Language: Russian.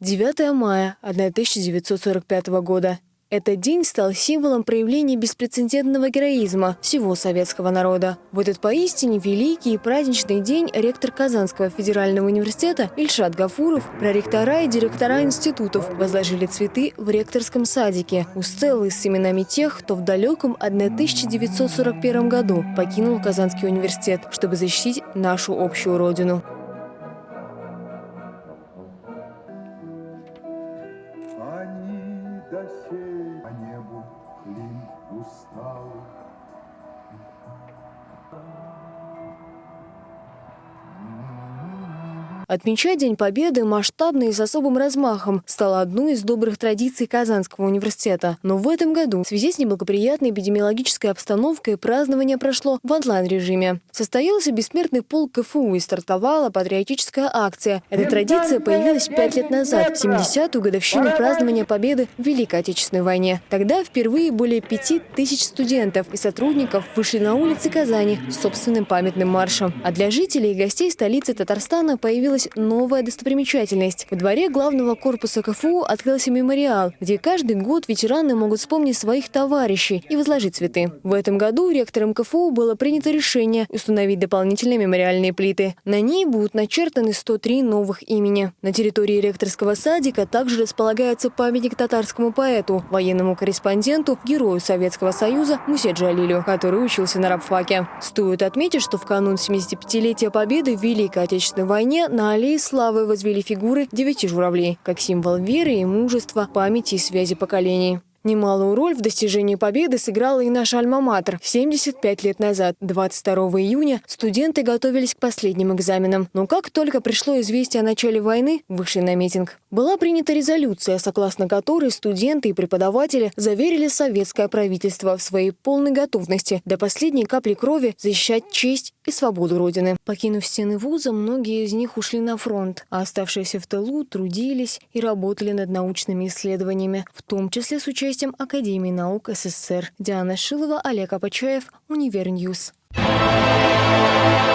9 мая 1945 года. Этот день стал символом проявления беспрецедентного героизма всего советского народа. В этот поистине великий и праздничный день ректор Казанского федерального университета Ильшат Гафуров, проректора и директора институтов возложили цветы в ректорском садике у стеллы с именами тех, кто в далеком 1941 году покинул Казанский университет, чтобы защитить нашу общую родину. До сей по небу клин усталый. Отмечать День Победы масштабно и с особым размахом стало одной из добрых традиций Казанского университета. Но в этом году в связи с неблагоприятной эпидемиологической обстановкой празднование прошло в онлайн-режиме. Состоялся бессмертный полк КФУ и стартовала патриотическая акция. Эта традиция появилась пять лет назад, в 70-ю годовщину празднования Победы в Великой Отечественной войне. Тогда впервые более пяти тысяч студентов и сотрудников вышли на улицы Казани с собственным памятным маршем. А для жителей и гостей столицы Татарстана появилась появилась новая достопримечательность. В дворе главного корпуса КФУ открылся мемориал, где каждый год ветераны могут вспомнить своих товарищей и возложить цветы. В этом году ректором КФУ было принято решение установить дополнительные мемориальные плиты. На ней будут начертаны 103 новых имени. На территории ректорского садика также располагается памятник татарскому поэту, военному корреспонденту, герою Советского Союза Мусе Джалилю, который учился на рабфаке. Стоит отметить, что в канун 75-летия Победы в Великой Отечественной войне на на аллее славы возвели фигуры девяти журавлей, как символ веры и мужества, памяти и связи поколений. Немалую роль в достижении победы сыграла и наша альма-матер. 75 лет назад, 22 июня, студенты готовились к последним экзаменам. Но как только пришло известие о начале войны, вышли на митинг. Была принята резолюция, согласно которой студенты и преподаватели заверили советское правительство в своей полной готовности до последней капли крови защищать честь и свободу Родины. Покинув стены вуза, многие из них ушли на фронт, а оставшиеся в тылу трудились и работали над научными исследованиями, в том числе с участием Академии наук СССР. Диана Шилова, Олег Апачаев, Univer News. Thank you.